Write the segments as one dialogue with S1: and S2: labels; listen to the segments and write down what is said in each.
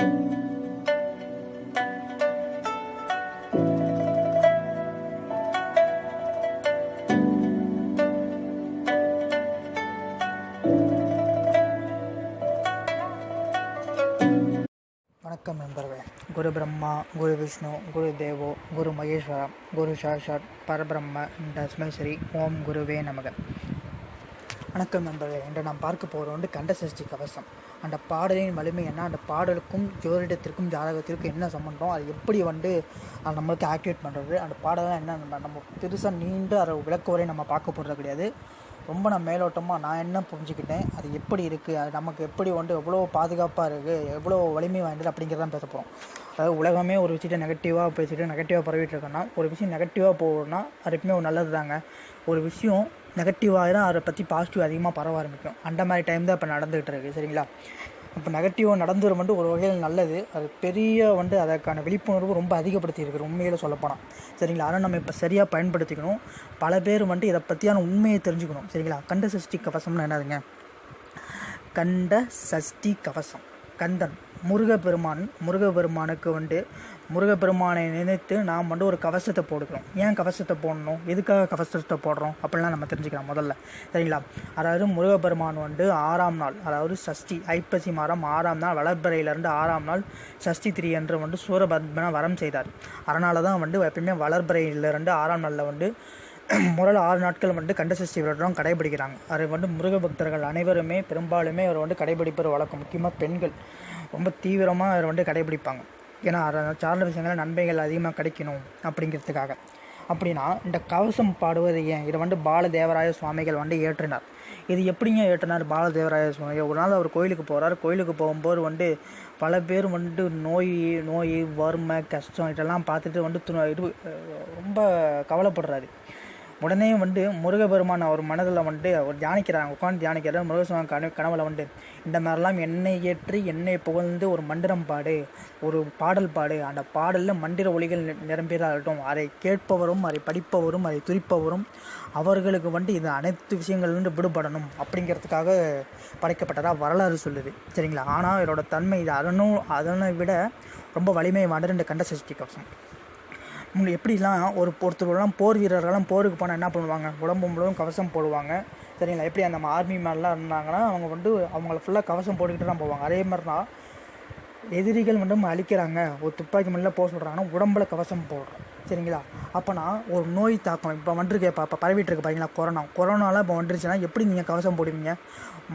S1: வணக்கம் நண்பர்களே. குரு பிரம்மா குரு விஷ்ணு குரு தேவோ குரு மகேஸ்வரா குரு சாஷாத் பரபிரம்ம தஸ்மேஸ்வரி ஓம் குருவே நமக. வணக்கம் நண்பர்களே. இன்று நாம் பார்க்க போகிறோம் கண்டசஷ்டி கண்ட சஷ்டி கவசம். அந்த பாடலின் வலிமை என்ன? அந்த பாடலுக்கும் ஜோதிடத்திற்கும் ஜாதகத்திற்கும் என்ன சம்மந்தம் அது எப்படி வந்து அது நம்மளுக்கு ஆக்டிவேட் பண்ணுறது அந்த பாடலாம் என்ன நம்ம நம்ம பெருசாக நீண்டு அதை விளக்க வரை நம்ம பார்க்க போகிறது கிடையாது. ரொம்ப நான் மேலோட்டமாக நான் என்ன புரிஞ்சுக்கிட்டேன்? அது எப்படி இருக்குது அது நமக்கு எப்படி வந்து எவ்வளோ பாதுகாப்பாக இருக்குது எவ்வளோ வலிமை வாய்ந்தது? அப்படிங்கிறதான் பேச போகிறோம் அதாவது உலகமே ஒரு விஷயத்தை நெகட்டிவாக பேசிட்டு நெகட்டிவாக பரவிட்டு இருக்கோன்னா ஒரு விஷயம் நெகட்டிவாக போகணும்னா அது எப்பவுமே ஒரு நல்லது தாங்க ஒரு விஷயம் நெகட்டிவாக தான் அதை பற்றி பாசிட்டிவ் அதிகமாக பரவ ஆரம்பிக்கும். அந்த மாதிரி டைம் தான் இப்போ நடந்துகிட்டு இருக்குது சரிங்களா? இப்போ நெகட்டிவாக நடந்துரும் வந்து ஒரு வகையில் நல்லது. அது பெரிய வந்து அதற்கான விழிப்புணர்வு ரொம்ப அதிகப்படுத்தி இருக்குது உண்மையில் சொல்லப்போனால் சரிங்களா? ஆனால் நம்ம இப்போ சரியாக பயன்படுத்திக்கணும். பல பேர் வந்துட்டு இதை பற்றியான உண்மையை தெரிஞ்சுக்கணும் சரிங்களா? கண்ட சஷ்டி கவசம்னு என்னதுங்க? கண்ட சஷ்டி கவசம். கந்தன். முருகப்பெருமான் முருகப்பெருமானுக்கு வந்து முருகப்பெருமானை நினைத்து நாம் வந்து ஒரு கவசத்தை போடுக்கிறோம் ஏன் கவசத்தை போடணும்? எதுக்காக கவசத்தை போடுறோம்? அப்படிலாம் நம்ம தெரிஞ்சுக்கலாம் முதல்ல. சரிங்களா? அதாவது முருகப்பெருமான் வந்து ஆறாம் நாள் அதாவது சஷ்டி ஐப்பசி மாதம் ஆறாம் நாள் வளர்பிறையிலேருந்து ஆறாம் நாள் சஷ்டி திரி என்று வந்து சூரபத்மனை வரம் செய்தார். அதனால தான் வந்து எப்பயுமே வளர்பிறையிலேருந்து ஆறாம் நாளில் வந்து முதல் ஆறு நாட்கள் வந்து கண்டசஷ்டி விரதம் கடைபிடிக்கிறாங்க. அதை வந்து முருக பக்தர்கள் அனைவருமே பெரும்பாலுமே அவர் வந்து கடைபிடிப்பது வழக்கம். முக்கியமாக பெண்கள். ரொம்ப தீவிரமாக அவர் வந்து கடைபிடிப்பாங்க. ஏன்னா சார்ந்த விஷயங்கள் நன்மைகள் அதிகமாக கிடைக்கணும் அப்படிங்கிறதுக்காக. அப்படின்னா இந்த கவசம் பாடுவது ஏன்? இதை வந்து பாலதேவராய சுவாமிகள் வந்து ஏற்றினார். இது எப்படிங்க ஏற்றினார் பாலதேவராய சுவாமிகள் ஒரு நாள் அவர் கோயிலுக்கு போகிறார் கோயிலுக்கு போகும்போது வந்து பல பேர் வந்து நோய் நோய் வறுமை கஷ்டம் இதெல்லாம் பார்த்துட்டு வந்து து- இது ரொம்ப கவலைப்படுறாரு. உடனே வந்து முருகபெருமான் அவர் மனதில் வந்து அவர் தியானிக்கிறாங்க உட்காந்து தியானிக்கிறார் முருகசுவாமி கனவு கனவுல வந்து இந்த மாதிரிலாம் என்னை ஏற்றி என்னை புகழ்ந்து ஒரு மந்திரம் பாடு ஒரு பாடல் பாடு அந்த பாடலில் மந்திர ஒளிகள் நிரம்பியதாகட்டும் அதை கேட்பவரும் அதை படிப்பவரும் அதை துரிப்பவரும் அவர்களுக்கு வந்து இது அனைத்து விஷயங்கள்லேருந்து விடுபடணும் அப்படிங்கிறதுக்காக படைக்கப்பட்டதாக வரலாறு சொல்லுது. சரிங்களா? ஆனால் இதோட தன்மை இது அதனும் அதனை விட ரொம்ப வலிமை வாண்டது இந்த கண்ட சஷ்டி கவசம். முன்ன எப்படிலாம் ஒரு ஒருத்தர்லாம் போர் வீரர்கள்லாம் போருக்கு போனால் என்ன பண்ணுவாங்க? உடம்பு முழுவதும் கவசம் போடுவாங்க. சரிங்களா? எப்படி அந்த ஆர்மி மேலாம் இருந்தாங்கன்னா அவங்க வந்து அவங்கள ஃபுல்லாக கவசம் போட்டுக்கிட்டு தான் போவாங்க. அதே மாதிரி தான் எதிரிகள் வந்து அழிக்கிறாங்க. ஒரு துப்பாக்கி மண்ணில் போக சொல்கிறாங்கன்னா உடம்புல கவசம் போடுறோம். சரிங்களா? அப்போனா ஒரு நோய் தாக்கம். இப்போ வந்துருக்கு இப்போ இப்போ பரவிட்டு இருக்கு பாருங்களா கொரோனா. கொரோனாலாம் இப்போ வந்துருச்சுன்னா எப்படி நீங்கள் கவசம் போடுவீங்க?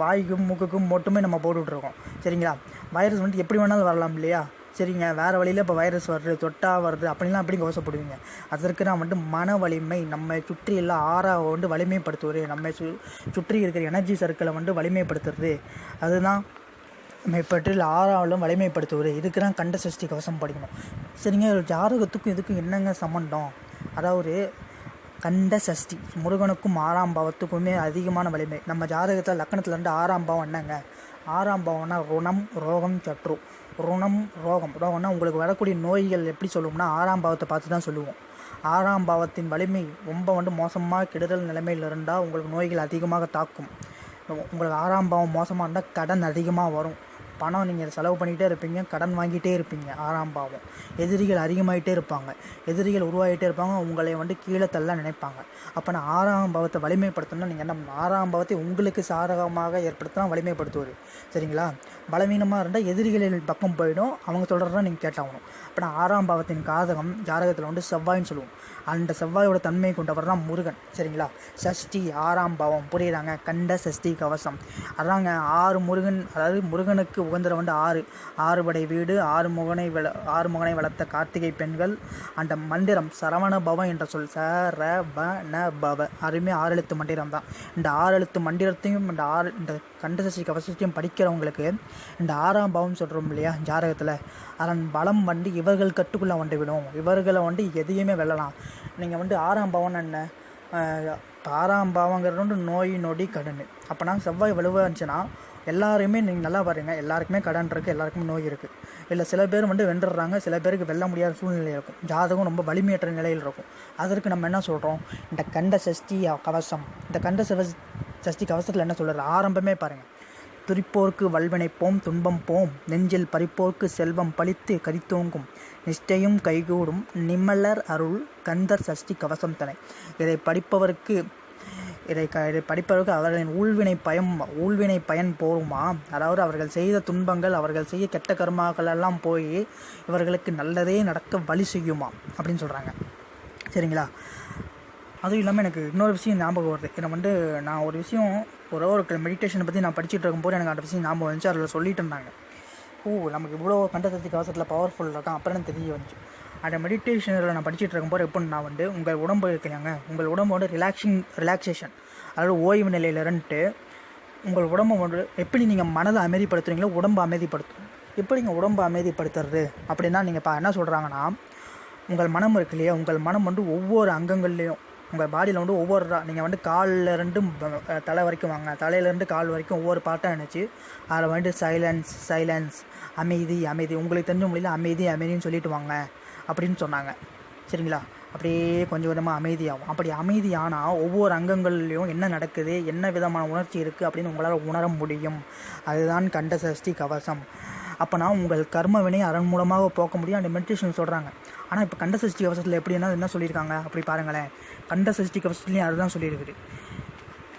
S1: வாய்க்கும் மூக்குக்கும் மட்டுமே நம்ம போட்டுட்ருக்கோம் சரிங்களா? வைரஸ் வந்துட்டு எப்படி வேணாலும் வரலாம் இல்லையா? சரிங்க வேறு வழியில் இப்போ வைரஸ் வருது தொட்டா வருது அப்படிலாம் எப்படி கவசப்படுவீங்க அதற்கு நான் வந்து மன வலிமை நம்மை சுற்றி எல்லாம் ஆறா வந்து வலிமைப்படுத்துவது நம்ம சு சுற்றி இருக்கிற எனர்ஜி சர்க்கிளை வந்து வலிமைப்படுத்துறது. அதுதான் நம்மை பற்றி ஆறாவலும் வலிமைப்படுத்துவது. இதுக்கு தான் கண்ட சஷ்டி கவசம் படிக்கணும். சரிங்க ஒரு ஜாதகத்துக்கும் இதுக்கும் என்னங்க சம்மந்தம் அதாவது கண்ட சஷ்டி முருகனுக்கும் ஆறாம் பாவத்துக்குமே அதிகமான வலிமை. நம்ம ஜாதகத்தில் லக்கணத்துலேருந்து ஆறாம் பாவம் என்னங்க? ஆறாம் பாவம்னா ருணம் ரோகம் சற்று ருணம் ரோகம். ரோகம்னா உங்களுக்கு வரக்கூடிய நோய்கள் எப்படி சொல்லுவோம்னா ஆறாம் பாவத்தை பார்த்து தான் சொல்லுவோம். ஆறாம் பாவத்தின் வலிமை ரொம்ப வந்து மோசமாக கெடுதல் நிலைமையில் இருந்தால் உங்களுக்கு நோய்கள் அதிகமாக தாக்கும். உங்களுக்கு ஆறாம் பாவம் மோசமாக இருந்தால் கடன் அதிகமாக வரும். பணம் நீங்கள் செலவு பண்ணிகிட்டே இருப்பீங்க கடன் வாங்கிட்டே இருப்பீங்க ஆறாம் பாவம். எதிரிகள் அதிகமாகிட்டே இருப்பாங்க. எதிரிகள் உருவாகிட்டே இருப்பாங்க உங்களை வந்து கீழே தள்ள நினைப்பாங்க. அப்போ நான் ஆறாம் பாவத்தை வலிமைப்படுத்தணும்னா நீங்கள் என்ன ஆறாம் பாவத்தை உங்களுக்கு சாதகமாக ஏற்படுத்தினா வலிமைப்படுத்துவது. சரிங்களா? பலவீனமாக இருந்தால் எதிரிகளின் பக்கம் போயிடும். அவங்க சொல்கிறதான் நீங்கள் கேட்டாகணும். அப்போ நான் ஆறாம் பாவத்தின் காதகம் ஜாதகத்தில் வந்து செவ்வாய்ன்னு சொல்லுவோம். அந்த செவ்வாயோட தன்மை கொண்டவர் தான் முருகன். சரிங்களா? சஷ்டி ஆறாம் பாவம். புரியுறாங்க கண்ட சஷ்டி கவசம். அதாங்க ஆறு முருகன் அதாவது முருகனுக்கு உகந்தர வந்து ஆறு. ஆறுபடை வீடு ஆறு முகனை வள ஆறு முகனை வளர்த்த கார்த்திகை பெண்கள். அந்த மந்திரம் சரவண பவம் என்ற சொல். ச ர ப ந பவ. அருமே ஆறு எழுத்து மந்திரம் தான் இந்த ஆறு எழுத்து மந்திரத்தையும் இந்த ஆறு இந்த கண்டசஷ்டி கவசத்தையும் படிக்கிறவங்களுக்கு இந்த ஆறாம் பாவம் சொல்கிறோம் இல்லையா ஜாதகத்தில். அதன் பலம் வந்து இவர்கள் கட்டுக்குள்ளே வந்து விடும். இவர்களை வந்து எதையுமே வெல்லலாம். நீங்கள் வந்து ஆறாம் பாவம்னு என்ன? ஆறாம் பாவங்கிறது வந்து நோய் நொடி கடன். அப்போனா செவ்வாய் வலுவாக இருந்துச்சுன்னா எல்லாருமே நீங்கள் நல்லா பாருங்க. எல்லாருக்குமே கடன் இருக்குது எல்லாருக்குமே நோய் இருக்குது இல்லை சில பேர் வந்து வென்றுடுறாங்க சில பேருக்கு வெல்ல முடியாத சூழ்நிலை இருக்கும். ஜாதகம் ரொம்ப வலிமையற்ற நிலையில் இருக்கும். அதற்கு நம்ம என்ன சொல்கிறோம் இந்த கண்ட சஷ்டி கவசம். இந்த கண்ட சஷ்டி கவசத்தில் என்ன சொல்கிறது ஆரம்பமே பாருங்கள் துரிப்போர்க்கு வல்வினை போம் துன்பம் போம். நெஞ்சில் பறிப்போர்க்கு செல்வம் பழித்து கரித்தோங்கும். நிஷ்டையும் கைகூடும். நிம்மலர் அருள் கந்தர் சஷ்டி கவசம் தனை. இதை படிப்பவருக்கு இதை க இதை படிப்பவருக்கு அவர்களின் ஊழ்வினை பயம் ஊழ்வினை பயன் போருமா அதாவது அவர்கள் செய்த துன்பங்கள் அவர்கள் செய்ய கெட்ட கர்மாக்கள் எல்லாம் போய் இவர்களுக்கு நல்லதே நடக்க வழி செய்யுமா அப்படின்னு சொல்கிறாங்க சரிங்களா? அதுவும் இல்லாமல் எனக்கு இன்னொரு விஷயம் ஞாபகம் வருது. இதை வந்து நான் ஒரு விஷயம் ஒரு ஒரு மெடிடேஷனை பற்றி நான் படிச்சுட்டு இருக்கும்போது எனக்கு அந்த விஷயம் ஞாபகம் வந்துச்சு. அதில் சொல்லிட்டு இருந்தாங்க. ஓ நமக்கு இவ்வளோ கண்டசக்தி கவசத்தில் பவர்ஃபுல் இருக்கான். அப்புறம் தெரிய வந்துச்சு. அந்த மெடிடேஷனில் நான் படிச்சுட்டு இருக்கும்போது எப்படின்னு நான் வந்து உங்கள் உடம்பு இருக்கிறாங்க உங்கள் உடம்போட ரிலாக்ஸிங் ரிலாக்ஸேஷன் அதாவது ஓய்வு நிலையில் உங்கள் உடம்பை வந்து எப்படி நீங்கள் மனதை அமைதிப்படுத்துறீங்களோ உடம்பை அமைதிப்படுத்தும். எப்படி நீங்கள் உடம்பை அமைதிப்படுத்துறது அப்படின்னா நீங்கள் இப்போ என்ன சொல்கிறாங்கன்னா உங்கள் மனம் இருக்கு இல்லையா? உங்கள் மனம் வந்து ஒவ்வொரு அங்கங்கள்லேயும் உங்கள் பாடியில் வந்து ஒவ்வொரு நீங்கள் வந்து காலில் இருந்து தலை வரைக்கும் வாங்க. தலையிலேருந்து கால் வரைக்கும் ஒவ்வொரு பாட்டாக நினச்சி அதில் வந்துட்டு சைலன்ஸ் சைலன்ஸ் அமைதி அமைதி. உங்களுக்கு தெரிஞ்ச மொழியில் அமைதி அமைதின்னு சொல்லிட்டு வாங்க அப்படின்னு சொன்னாங்க. சரிங்களா? அப்படியே கொஞ்சம் கொஞ்சமாக அமைதியாகும். அப்படி அமைதியானால் ஒவ்வொரு அங்கங்கள்லேயும் என்ன நடக்குது என்ன விதமான உணர்ச்சி இருக்குது அப்படின்னு உங்களால் உணர முடியும். அதுதான் கண்ட சஷ்டி கவசம். அப்போனா உங்கள் கர்ம வினை மூலமாக போக்க முடியும் அந்த மெடிடேஷன் சொல்கிறாங்க ஆனால் இப்போ கண்ட சஷ்டி கவசத்தில் எப்படின்னா என்ன சொல்லியிருக்காங்க? அப்படி பாருங்களேன். கண்ட சஷ்டி கவசத்துலேயும் அதுதான் சொல்லியிருக்குது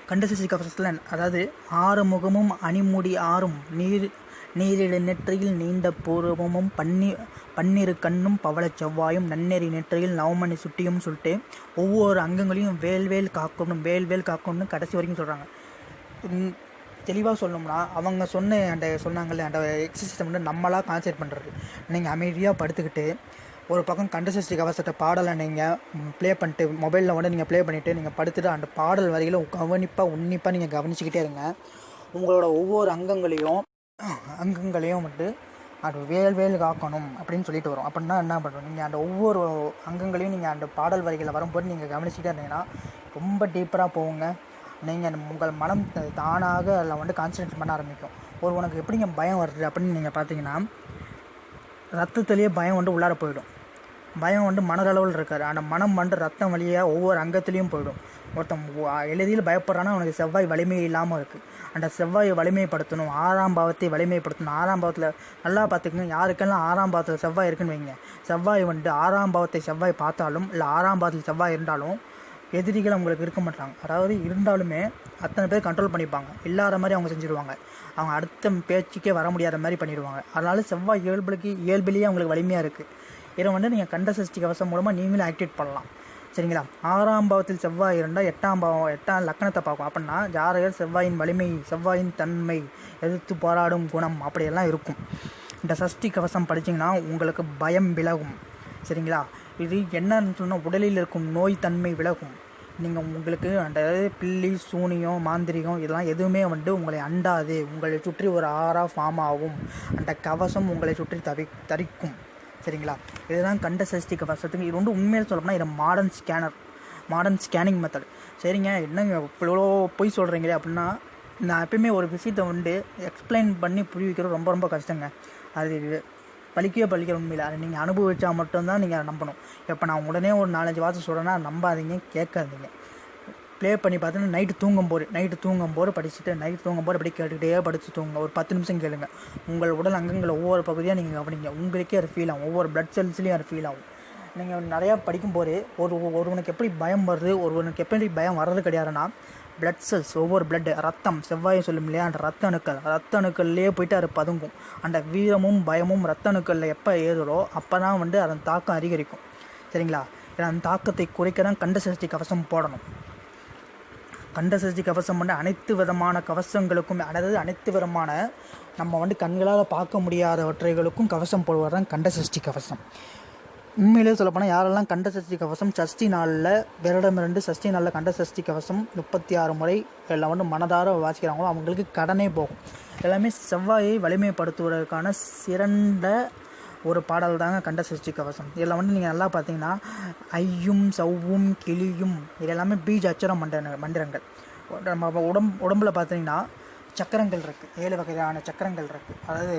S1: கண்டசசி கவசத்தில் அதாவது ஆறு முகமும் அணிமுடி ஆறும் நீர் நீரிழ நெற்றியில் நீண்ட பூர்வமும் பன்னி பன்னிரு கண்ணும் பவளச் செவ்வாயும் நன்னெறி நெற்றியில் நவமணி சுட்டியும் சொல்லிட்டு ஒவ்வொரு அங்கங்களையும் வேல்வேல் காக்கணும் வேல்வேல் காக்கணும்னு கடைசி வரைக்கும் சொல்கிறாங்க தெளிவாக சொல்லணும்னா அவங்க சொன்ன அந்த சொன்னாங்கல்ல அந்த எக்ஸசைஸ் வந்து நம்மளாக கான்சன்ட்ரேட் பண்ணுறது நீங்கள் அமைதியாக படுத்துக்கிட்டு ஒரு பக்கம் கண்டசஸ்டி கவசத்தை பாடலை நீங்கள் ப்ளே பண்ணிட்டு மொபைலில் வந்து நீங்கள் ப்ளே பண்ணிவிட்டு நீங்கள் படுத்துட்டு அந்த பாடல் வரிகளை கவனிப்பாக உன்னிப்பாக நீங்கள் கவனிச்சுக்கிட்டே இருங்க. உங்களோட ஒவ்வொரு அங்கங்களையும் அங்கங்களையும் வந்து அது வேல் வேல் காக்கணும் அப்படின்னு சொல்லிட்டு வரும். அப்படின்னா என்ன பண்ணுறோம் நீங்கள் அந்த ஒவ்வொரு அங்கங்களையும் நீங்கள் அந்த பாடல் வரிகளை வரும்போது நீங்கள் கவனிச்சுக்கிட்டே இருந்தீங்கன்னா ரொம்ப டீப்பராக போகுங்க. நீங்கள் உங்கள் மனம் தானாக அதில் வந்து கான்சன்ட்ரேட் பண்ண ஆரம்பிக்கும். ஒரு உனக்கு எப்படிங்க பயம் வருது அப்படின்னு நீங்கள் பார்த்தீங்கன்னா ரத்தத்துலேயே பயம் வந்து உள்ளார போயிடும். பயம் வந்து மனதளவில் இருக்காது. அந்த மனம் வந்து ரத்தம் வழியாக ஒவ்வொரு அங்கத்துலேயும் போயிடும். ஒருத்தன் எளிதில் பயப்படுறான்னா அவனுக்கு செவ்வாய் வலிமை இல்லாமல் இருக்குது அந்த செவ்வாயை வலிமைப்படுத்தணும் ஆறாம் பாவத்தை வலிமைப்படுத்தணும். ஆறாம் பாவத்தில் நல்லா பார்த்துக்கங்க. யாருக்கெல்லாம் ஆறாம் பாவத்தில் செவ்வாய் இருக்குன்னு வைங்க. செவ்வாய் வந்து ஆறாம் பாவத்தை செவ்வாய் பார்த்தாலும் இல்லை ஆறாம் பாவத்தில் செவ்வாய் இருந்தாலும் எதிரிகள் அவங்களுக்கு இருக்க மாட்டாங்க. அதாவது இருந்தாலுமே அத்தனை பேர் கண்ட்ரோல் பண்ணிப்பாங்க. இல்லாத மாதிரி அவங்க செஞ்சுருவாங்க. அவங்க அடுத்த பேச்சுக்கே வர முடியாத மாதிரி பண்ணிடுவாங்க. அதனால செவ்வாய் இயல்புக்கு இயல்பிலேயே அவங்களுக்கு வலிமையாக இருக்குது இதை வந்து நீங்கள் கண்ட சஷ்டி கவசம் மூலமாக நீங்களும் ஆக்டிவேட் பண்ணலாம். சரிங்களா? ஆறாம் பாவத்தில் செவ்வாய் இருந்தால் எட்டாம் பாவம் எட்டாம் லக்கணத்தை பார்க்கும் அப்படின்னா ஜாதகர் செவ்வாயின் வலிமை செவ்வாயின் தன்மை எதிர்த்து போராடும் குணம் அப்படியெல்லாம் இருக்கும். இந்த சஷ்டி கவசம் படிச்சீங்கன்னா உங்களுக்கு பயம் விலகும். சரிங்களா? இது என்னன்னு சொன்னால் உடலில் இருக்கும் நோய் தன்மை விலகும். நீங்கள் உங்களுக்கு அந்த பில்லி சூனியம் மாந்திரிகம் இதெல்லாம் எதுவுமே வந்து உங்களை அண்டாது. உங்களை சுற்றி ஒரு ஆறாக ஃபார்ம் ஆகும். அந்த கவசம் உங்களை சுற்றி தவி தரிக்கும். சரிங்களா? இதுதான் கண்ட சஷ்டி கவசத்துக்கு. இது வந்து உண்மையில் சொல்லப்போனால் இது modern scanner modern scanning method சரிங்க? என்னங்க இவ்வளோ பொய் சொல்கிறீங்களே அப்படின்னா நான் எப்பயுமே ஒரு விஷயத்தை வந்து எக்ஸ்பிளைன் பண்ணி புரிய வைக்கிறது ரொம்ப ரொம்ப கஷ்டங்க. அது பழிக்கவே பழிக்கிற உண்மையில். அதை நீங்கள் அனுபவிச்சா மட்டும்தான் நீங்கள் அதை நம்பணும். இப்போ நான் உடனே ஒரு நாலஞ்சு வார்த்தை சொல்கிறேன்னா நம்பாதீங்க கேட்காதீங்க. ப்ளே பண்ணி பார்த்தீங்கன்னா நைட்டு தூங்கும் போது நைட்டு தூங்கும் போது படிச்சுட்டு நைட்டு தூங்கும் போது அப்படி கேட்டுக்கிட்டே படித்து தூங்க ஒரு பத்து நிமிஷம் கேளுங்க. உங்கள் உடல் அங்கங்களை ஒவ்வொரு பகுதியாக நீங்கள் கவனிங்க. உங்களுக்கே அது ஃபீல் ஆகும். ஒவ்வொரு பிளட் செல்ஸ்லேயும் அது ஃபீல் ஆகும். நீங்கள் நிறையா படிக்கும்போது ஒரு ஒருவனுக்கு எப்படி பயம் வருது ஒருவனுக்கு எப்படி பயம் வர்றது கிடையாதுன்னா பிளட் செல்ஸ் ஒவ்வொரு பிளட் ரத்தம் செவ்வாயை சொல்லும் இல்லையா? அந்த ரத்த அணுக்கள் ரத்த அணுக்கள்லேயே போயிட்டு அது பதுங்கும். அந்த வீரமும் பயமும் ரத்த அணுக்களில் எப்போ ஏறுதோ அப்போ தான் வந்து அதன் தாக்கம் அதிகரிக்கும். சரிங்களா? ஏன்னா அந்த தாக்கத்தை குறைக்க தான் கண்ட சஷ்டி கவசம் போடணும். கண்ட சஷ்டி கவசம் வந்து அனைத்து விதமான கவசங்களுக்கும் அதாவது அனைத்து விதமான நம்ம வந்து கண்களால் பார்க்க முடியாதவற்றைகளுக்கும் கவசம் போடுவது தான் கண்ட சஷ்டி கவசம். உண்மையிலே சொல்லப்போனால் யாரெல்லாம் கண்ட சஷ்டி கவசம் சஷ்டி நாளில் விரடமிரண்டு சஷ்டி நாளில் கண்ட சஷ்டி கவசம் முப்பத்தி ஆறு முறை எல்லாம் வந்து மனதார வாசிக்கிறாங்களோ அவங்களுக்கு கடனே போகும். எல்லாமே செவ்வாயை வலிமைப்படுத்துவதற்கான சிறந்த ஒரு பாடல் தாங்க கண்ட சஷ்டி கவசம். இதில் வந்து நீங்கள் நல்லா பார்த்தீங்கன்னா ஐயும் சவ்வும் கிளியும் இது எல்லாமே பீஜ் அச்சர மண்டன மந்திரங்கள். நம்ம உடம்பு உடம்புல பார்த்தீங்கன்னா சக்கரங்கள் இருக்குது ஏழு வகையான சக்கரங்கள் இருக்குது அதாவது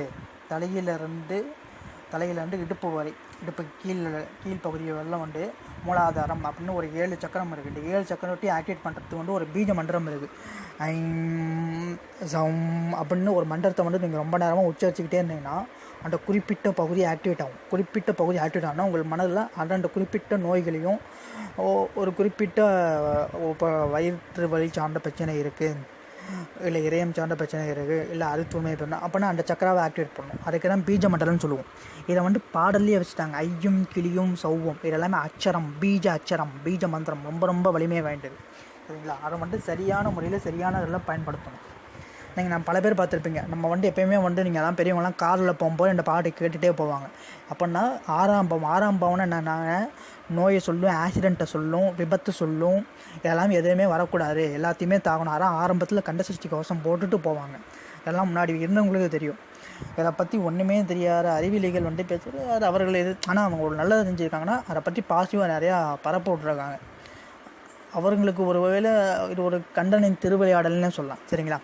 S1: தலையிலிருந்து தலையிலேருந்து இடுப்பு வரை. இடுப்பு கீழ் கீழ் பகுதி வந்து மூலாதாரம் அப்படின்னு ஒரு ஏழு சக்கரம் இருக்குது இந்த ஏழு சக்கரத்தையும் ஆக்டிவேட் பண்ணுறதுக்கு வந்து ஒரு பீஜ மந்திரம் இருக்குது சம் அப்படின்னு ஒரு மந்திரத்தை வந்து நீங்கள் ரொம்ப நேரமாக உச்சரிச்சுக்கிட்டே இருந்தீங்கன்னா அந்த குறிப்பிட்ட பகுதி ஆக்டிவேட் ஆகும். குறிப்பிட்ட பகுதி ஆக்டிவேட் ஆனால் உங்கள் மனதில் அந்த குறிப்பிட்ட நோய்களையும் ஓ- ஒரு குறிப்பிட்ட இப்போ வயிற்று வலி சார்ந்த பிரச்சனை இருக்குது இல்லை இதயம் சார்ந்த பிரச்சனை இருக்குது இல்லை அறுத்துமை பண்ணணும் அப்படின்னா அந்த சக்கராவை ஆக்டிவேட் பண்ணணும். அதுக்கு தான் பீஜ மண்டலம்னு சொல்லுவோம். இதை வந்து பாடல்லையே வச்சுட்டாங்க. ஐயும் கிளியும் சௌவும். இதெல்லாமே அச்சரம் பீஜ அச்சரம் பீஜ மந்திரம். ரொம்ப ரொம்ப வலிமை வாய்ந்தது. சரிங்களா? அதை வந்து சரியான முறையில் சரியான இதெல்லாம் பயன்படுத்தணும். நீங்கள் நான் பல பேர் பார்த்துருப்பீங்க. நம்ம வந்து எப்பயுமே வந்து நீங்கள் எல்லாம் பெரியவங்கலாம் காரில் போகும்போது இந்த பாட்டை கேட்டுகிட்டே போவாங்க. அப்படின்னா ஆறாம் பாவம் ஆறாம் பாவம்னா என்னன்னாங்க? நோயை சொல்லும் ஆக்சிடெண்ட்டை சொல்லும் விபத்து சொல்லும் இதெல்லாம் எதுவுமே வரக்கூடாது. எல்லாத்தையுமே தாகணும். அதான் ஆரம்பத்தில் கண்ட சஷ்டி கவசம் போட்டுட்டு போவாங்க. இதெல்லாம் முன்னாடி இருந்தவங்களுக்கு தெரியும். இதை பற்றி ஒன்றுமே தெரியாத அறிவியலிகள் வந்து பேசுகிறது அது அவர்கள் எது ஆனால் அவங்க ஒரு நல்லதை செஞ்சுருக்காங்கன்னா அதை பற்றி பாசிட்டிவாக நிறையா பரப்ப விட்ருக்காங்க அவர்களுக்கு ஒரு வேளை இது ஒரு கண்டனின் திருவிளையாடல்னு சொல்லலாம். சரிங்களா?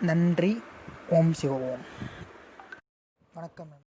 S1: நன்றி. ஓம் சிவ ஓம். வணக்கம்.